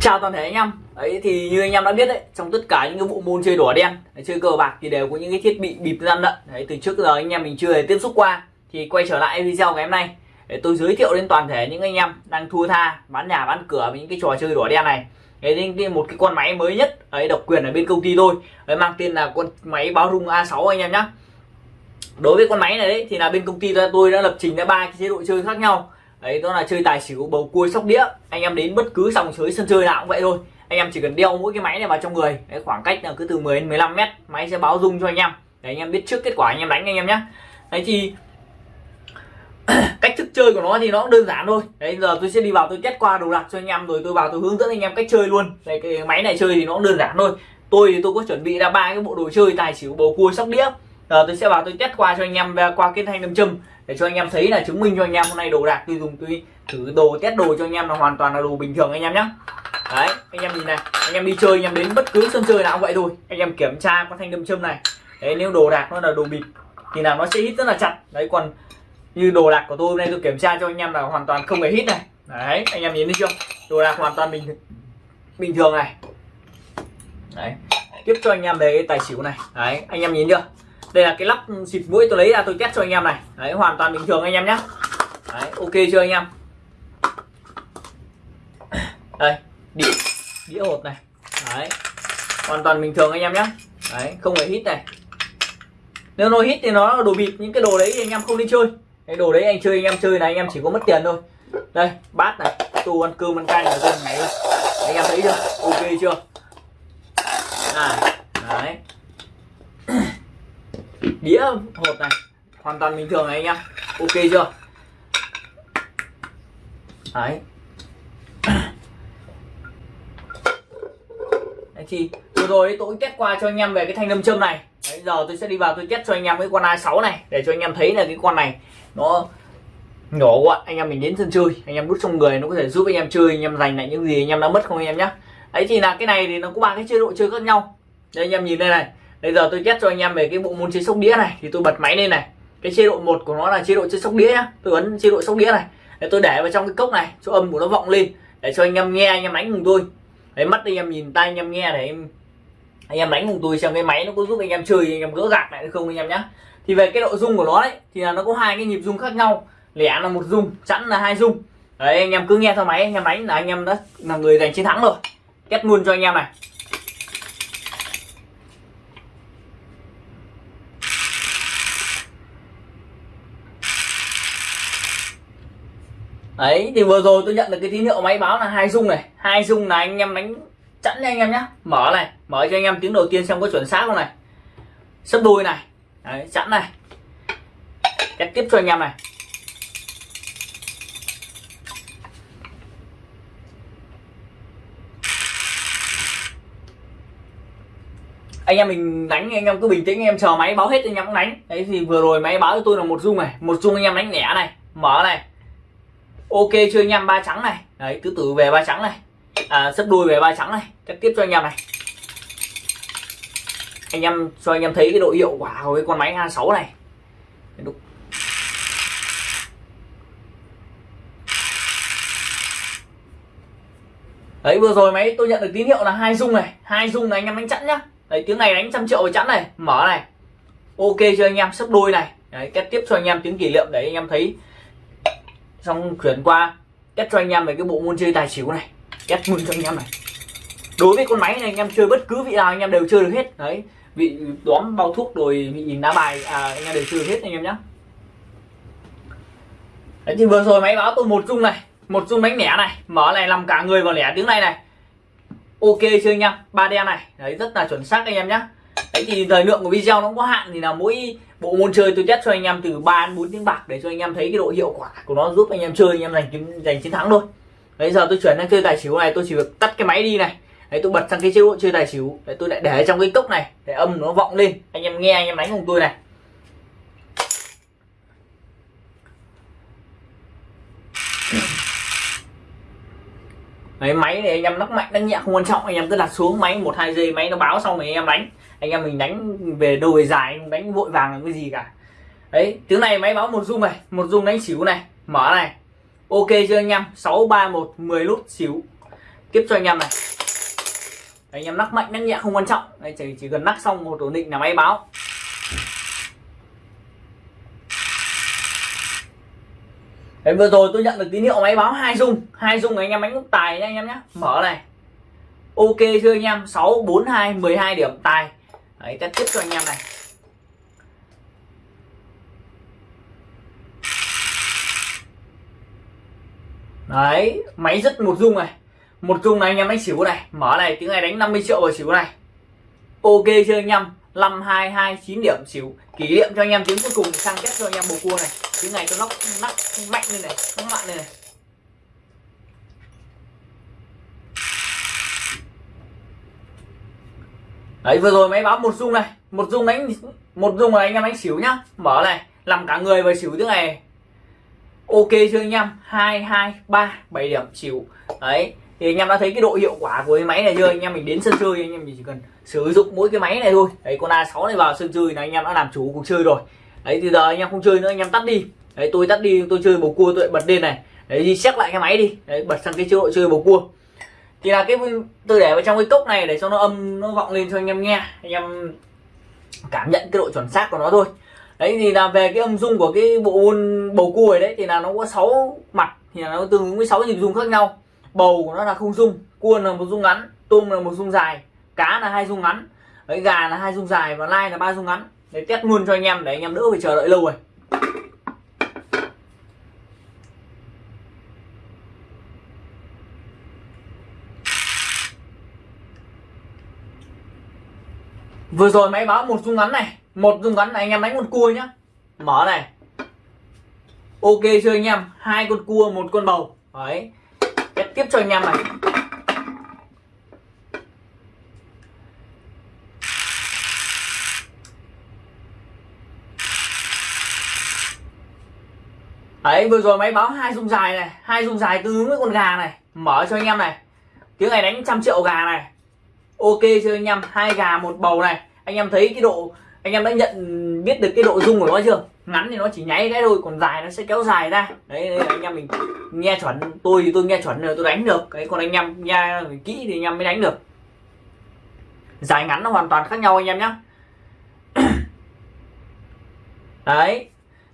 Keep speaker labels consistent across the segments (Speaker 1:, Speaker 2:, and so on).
Speaker 1: chào toàn thể anh em. Ấy thì như anh em đã biết đấy trong tất cả những cái bộ môn chơi đỏ đen chơi cờ bạc thì đều có những cái thiết bị bịp gian lận. Đấy từ trước giờ anh em mình chưa hề tiếp xúc qua. Thì quay trở lại video ngày hôm nay để tôi giới thiệu đến toàn thể những anh em đang thua tha bán nhà bán cửa với những cái trò chơi đỏ đen này. Đấy nên một cái con máy mới nhất ấy độc quyền ở bên công ty tôi đấy, mang tên là con máy báo rung A6 anh em nhé đối với con máy này đấy thì là bên công ty tôi đã lập trình ra ba cái chế độ chơi khác nhau đấy đó là chơi tài xỉu bầu cua sóc đĩa. Anh em đến bất cứ sòng sới sân chơi nào cũng vậy thôi. Anh em chỉ cần đeo mỗi cái máy này vào trong người. Đấy, khoảng cách là cứ từ 10 đến 15 mét. Máy sẽ báo rung cho anh em. Để anh em biết trước kết quả anh em đánh anh em nhé đấy thì cách thức chơi của nó thì nó cũng đơn giản thôi. Đấy giờ tôi sẽ đi vào tôi test qua đồ đạc cho anh em rồi tôi vào tôi hướng dẫn anh em cách chơi luôn. Đấy, cái máy này chơi thì nó cũng đơn giản thôi. Tôi thì tôi có chuẩn bị ra ba cái bộ đồ chơi tài xỉu bầu cua sóc đĩa rồi tôi sẽ vào tôi test qua cho anh em qua cái thanh nam châm để cho anh em thấy là chứng minh cho anh em hôm nay đồ đạc tôi dùng tôi thử đồ test đồ cho anh em là hoàn toàn là đồ bình thường anh em nhé đấy anh em nhìn này anh em đi chơi anh em đến bất cứ sân chơi nào cũng vậy thôi anh em kiểm tra con thanh đâm châm này đấy nếu đồ đạc nó là đồ bịt thì là nó sẽ hít rất là chặt đấy còn như đồ đạc của tôi hôm nay tôi kiểm tra cho anh em là hoàn toàn không hề hít này đấy anh em nhìn thấy chưa đồ đạc hoàn toàn bình bình thường này đấy tiếp cho anh em về cái tài xỉu này đấy anh em nhìn chưa đây là cái lắp xịt mũi tôi lấy ra tôi test cho anh em này. Đấy, hoàn toàn bình thường anh em nhé đấy, ok chưa anh em? Đây, đĩa đĩa hột này. Đấy, hoàn toàn bình thường anh em nhé đấy, không phải hít này. Nếu nó hít thì nó là đồ bịp những cái đồ đấy thì anh em không đi chơi. Cái đồ đấy anh chơi, anh em chơi này, anh em chỉ có mất tiền thôi. Đây, bát này tù ăn cơm ăn canh ở dân này. Anh em thấy chưa? Ok chưa? À đấy đĩa hộp này. Hoàn toàn bình thường này anh em. Ok chưa? Đấy. Đấy thì vừa rồi tôi test qua cho anh em về cái thanh lâm châm này. Bây giờ tôi sẽ đi vào tôi test cho anh em cái con A6 này để cho anh em thấy là cái con này nó nhỏ gọn, anh em mình đến sân chơi anh em đút trong người nó có thể giúp anh em chơi anh em giành lại những gì anh em đã mất không anh em nhé đấy thì là cái này thì nó có ba cái chế độ chơi khác nhau. Đây anh em nhìn đây này bây giờ tôi test cho anh em về cái bộ môn chơi sóc đĩa này thì tôi bật máy lên này cái chế độ một của nó là chế độ chơi sóc đĩa nhá tôi ấn chế độ sóc đĩa này để tôi để vào trong cái cốc này cho âm của nó vọng lên để cho anh em nghe anh em đánh cùng tôi đấy mắt anh em nhìn tay anh em nghe để em anh em đánh cùng tôi xem cái máy nó có giúp anh em chơi anh em gỡ gạc lại hay không anh em nhá? thì về cái độ rung của nó đấy thì là nó có hai cái nhịp rung khác nhau lẻ là một rung chẵn là hai rung đấy anh em cứ nghe theo máy anh em đánh là anh em đã là người giành chiến thắng rồi kết luôn cho anh em này đấy thì vừa rồi tôi nhận được cái tín hiệu máy báo là hai dung này. Hai dung là anh em đánh chẵn nha anh em nhé mở này mở cho anh em tiếng đầu tiên xem có chuẩn xác không này. Sấp đuôi này. Đấy, chẵn này. Cắt tiếp cho anh em này. Anh em mình đánh anh em cứ bình tĩnh anh em chờ máy báo hết anh em cũng đánh. Đấy thì vừa rồi máy báo cho tôi là một dung này. Một dung anh em đánh lẻ này mở này ok chưa anh em ba trắng này. Đấy tứ tử về ba trắng này. À, sấp đuôi về ba trắng này. Chắc tiếp cho anh em này. Anh em cho anh em thấy cái độ hiệu quả của cái con máy A6 này. Đúng. đấy vừa rồi máy tôi nhận được tín hiệu là hai rung này. Hai rung này anh em đánh chẵn nhá. Đấy tiếng này đánh trăm triệu chẵn này. Mở này. Ok cho anh em sấp đôi này. Đấy kết tiếp cho anh em tiếng kỷ niệm để anh em thấy xong chuyển qua test cho anh em về cái bộ môn chơi tài xỉu này. Test luôn cho anh em này. Đối với con máy này anh em chơi bất cứ vị nào anh em đều chơi được hết. Đấy vị đóm bao thuốc rồi vị đá bài à, anh em đều chơi được hết anh em nhé đấy thì vừa rồi máy báo tôi một chung này một chung đánh lẻ này mở này làm cả người vào lẻ tiếng này này. Ok chưa anh em? Ba đen này. Đấy rất là chuẩn xác anh em nhé đấy thì thời lượng của video nó có hạn thì là mỗi bộ môn chơi tôi test cho anh em từ 3 đến 4 tiếng bạc để cho anh em thấy cái độ hiệu quả của nó giúp anh em chơi, anh em giành chiến giành chiến thắng thôi. Bây giờ tôi chuyển sang chơi tài xỉu này, tôi chỉ việc tắt cái máy đi này. Đấy, tôi bật sang cái chế độ chơi tài xỉu. Đấy, tôi lại để trong cái cốc này, để âm nó vọng lên. Anh em nghe, anh em đánh cùng tôi này. Đấy, máy này anh em lắc mạnh lắc nhẹ không quan trọng anh em cứ đặt xuống máy một hai giây máy nó báo xong rồi anh em đánh. Anh em mình đánh về đầu về dài đánh vội vàng là cái gì cả. Đấy tiếng này máy báo một dung này một dung đánh xỉu này mở này. Ok chưa anh em? sáu ba một mười lút xỉu tiếp cho anh em này. Đấy, anh em lắc mạnh lắc nhẹ không quan trọng. Đấy, chỉ, chỉ cần lắc xong một ổn định là máy báo. Đấy, vừa rồi tôi nhận được tín hiệu máy báo hai dung. Hai dung anh em đánh tài nha anh em nhé mở này. Ok chưa anh em? 6 4 2 12 điểm tài. Đấy test tiếp cho anh em này. Đấy máy rất một dung này. Một dung này anh em đánh xỉu này. Mở này tiếng này đánh 50 triệu vào xỉu này. Ok chưa anh em? 5229 điểm xỉu. Kỷ niệm cho anh em tiếng cuối cùng sang test cho anh em bầu cua này tiếng này cho nó nặng mạnh lên này, nó mạnh lên này. Đấy, vừa rồi máy báo một dung này, một dung đánh, một dung là anh em đánh xỉu nhá. Mở này, làm cả người và xỉu tiếng này. Ok chưa anh em? Hai hai, ba, bảy điểm, xỉu. Đấy, thì anh em đã thấy cái độ hiệu quả của cái máy này chưa? Anh em mình đến sân chơi, anh em mình chỉ cần sử dụng mỗi cái máy này thôi. Đấy, con A6 này vào sân chơi là anh em đã làm chủ cuộc chơi rồi đấy, từ giờ anh em không chơi nữa, anh em tắt đi. Đấy, tôi tắt đi, tôi chơi bầu cua, tôi bật lên này. Đấy, đi xét lại cái máy đi. Đấy, bật sang cái chế độ chơi bầu cua. Thì là cái tôi để vào trong cái cốc này để cho nó âm, nó vọng lên cho anh em nghe. Anh em cảm nhận cái độ chuẩn xác của nó thôi. Đấy, thì là về cái âm dung của cái bộ môn bầu cua này đấy, thì là nó có 6 mặt, thì là nó tương ứng với 6 nhịp dung khác nhau. Bầu của nó là không dung, cua là một dung ngắn, tôm là một dung dài, cá là hai dung ngắn, đấy, gà là hai dung dài và lai là ba dung ngắn để test luôn cho anh em, để anh em đỡ phải chờ đợi lâu rồi. Vừa rồi máy báo một dung ngắn này, một dung ngắn này anh em đánh con cua nhá. Mở này. Ok chưa anh em? Hai con cua, một con bầu. Đấy. Kết tiếp cho anh em này. Đấy vừa rồi máy báo hai dung dài này hai dung dài tương ứng với con gà này mở cho anh em này. Tiếng này đánh trăm triệu gà này. Ok chưa anh em? Hai gà một bầu này. Anh em thấy cái độ anh em đã nhận biết được cái độ dung của nó chưa? Ngắn thì nó chỉ nháy cái thôi còn dài nó sẽ kéo dài ra. Đấy, đấy anh em mình nghe chuẩn. Tôi thì tôi nghe chuẩn rồi tôi đánh được. Cái còn anh em nghe kỹ thì anh em mới đánh được. Dài ngắn nó hoàn toàn khác nhau anh em nhé đấy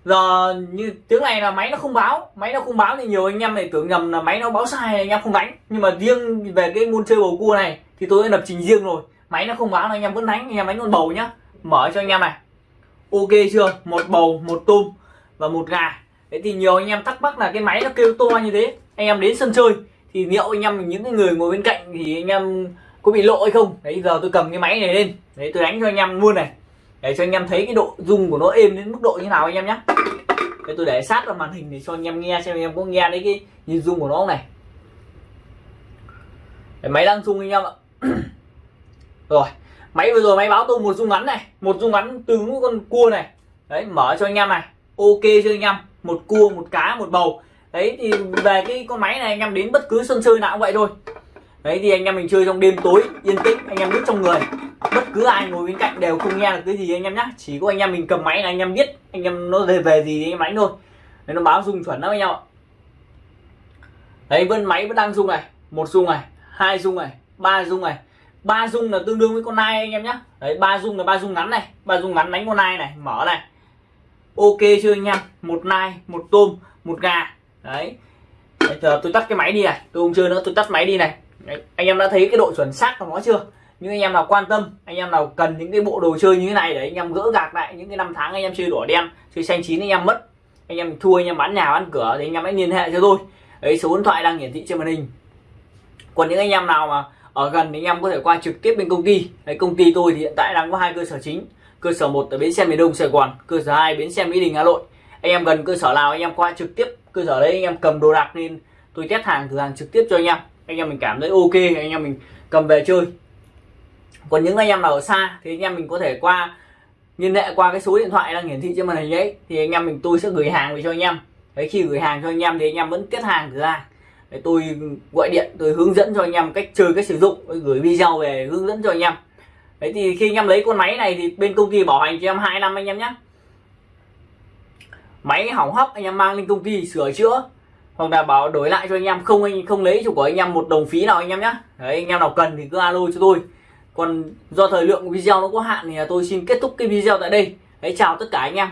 Speaker 1: giờ như tiếng này là máy nó không báo. Máy nó không báo thì nhiều anh em này tưởng nhầm là máy nó báo sai anh em không đánh. Nhưng mà riêng về cái môn chơi bầu cua này thì tôi đã lập trình riêng rồi. Máy nó không báo là anh em vẫn đánh. Anh em đánh con bầu nhá. Mở cho anh em này. Ok chưa? Một bầu, một tôm và một gà. Thế thì nhiều anh em thắc mắc là cái máy nó kêu to như thế. Anh em đến sân chơi thì liệu anh em, những cái người ngồi bên cạnh thì anh em có bị lộ hay không? Đấy, giờ tôi cầm cái máy này lên. Đấy, tôi đánh cho anh em luôn này. Để cho anh em thấy cái độ rung của nó êm đến mức độ như nào anh em nhé cái tôi để sát vào màn hình để cho anh em nghe xem anh em có nghe đấy cái nhìn dung của nó không này. Để máy đang rung anh em ạ. Rồi, máy vừa rồi máy báo tôi một dung ngắn này, một dung ngắn từ con cua này. Đấy, mở cho anh em này, ok cho anh em, một cua, một cá, một bầu. Đấy, thì về cái con máy này anh em đến bất cứ sân chơi nào cũng vậy thôi. Đấy, thì anh em mình chơi trong đêm tối, yên tĩnh, anh em biết trong người bất cứ ai ngồi bên cạnh đều không nghe được cái gì anh em nhá. Chỉ có anh em mình cầm máy là anh em biết, anh em nó về về gì thì anh em đánh thôi. Nên nó báo dung chuẩn lắm anh em ạ. Đấy, vân máy vẫn đang dung này, một dung này, hai dung này, ba dung này. Ba dung là tương đương với con nai anh em nhá. Đấy, ba dung là ba dung ngắn này, ba dung ngắn đánh con nai này, mở này. Ok chưa anh em? Một nai, một tôm, một gà. Đấy. Bây giờ tôi tắt cái máy đi này, tôi không chơi nữa, tôi tắt máy đi này. Đấy. anh em đã thấy cái độ chuẩn xác của nó chưa? Những anh em nào quan tâm anh em nào cần những cái bộ đồ chơi như thế này để anh em gỡ gạc lại những cái năm tháng anh em chơi đỏ đen chơi xanh chín anh em mất anh em thua anh em bán nhà bán cửa thì anh em hãy liên hệ cho tôi đấy số điện thoại đang hiển thị trên màn hình còn những anh em nào mà ở gần thì anh em có thể qua trực tiếp bên công ty đấy, công ty tôi thì hiện tại đang có hai cơ sở chính cơ sở một ở bến xe miền đông sài gòn cơ sở hai bến xe mỹ đình hà nội anh em gần cơ sở nào anh em qua trực tiếp cơ sở đấy anh em cầm đồ đạc lên tôi test hàng thử hàng trực tiếp cho anh em anh em mình cảm thấy ok anh em mình cầm về chơi còn những anh em nào ở xa thì anh em mình có thể qua liên hệ qua cái số điện thoại đang hiển thị trên màn hình đấy thì anh em mình tôi sẽ gửi hàng về cho anh em đấy khi gửi hàng cho anh em thì anh em vẫn kết hàng thử hàng để tôi gọi điện tôi hướng dẫn cho anh em cách chơi cách sử dụng tôi gửi video về hướng dẫn cho anh em đấy thì khi anh em lấy con máy này thì bên công ty bảo hành cho em hai năm anh em nhé máy hỏng hóc anh em mang lên công ty sửa chữa hoặc là bảo đổi lại cho anh em không anh không lấy chủ của anh em một đồng phí nào anh em nhé đấy anh em nào cần thì cứ alo cho tôi còn do thời lượng video nó có hạn thì tôi xin kết thúc cái video tại đây. Đấy, chào tất cả anh em.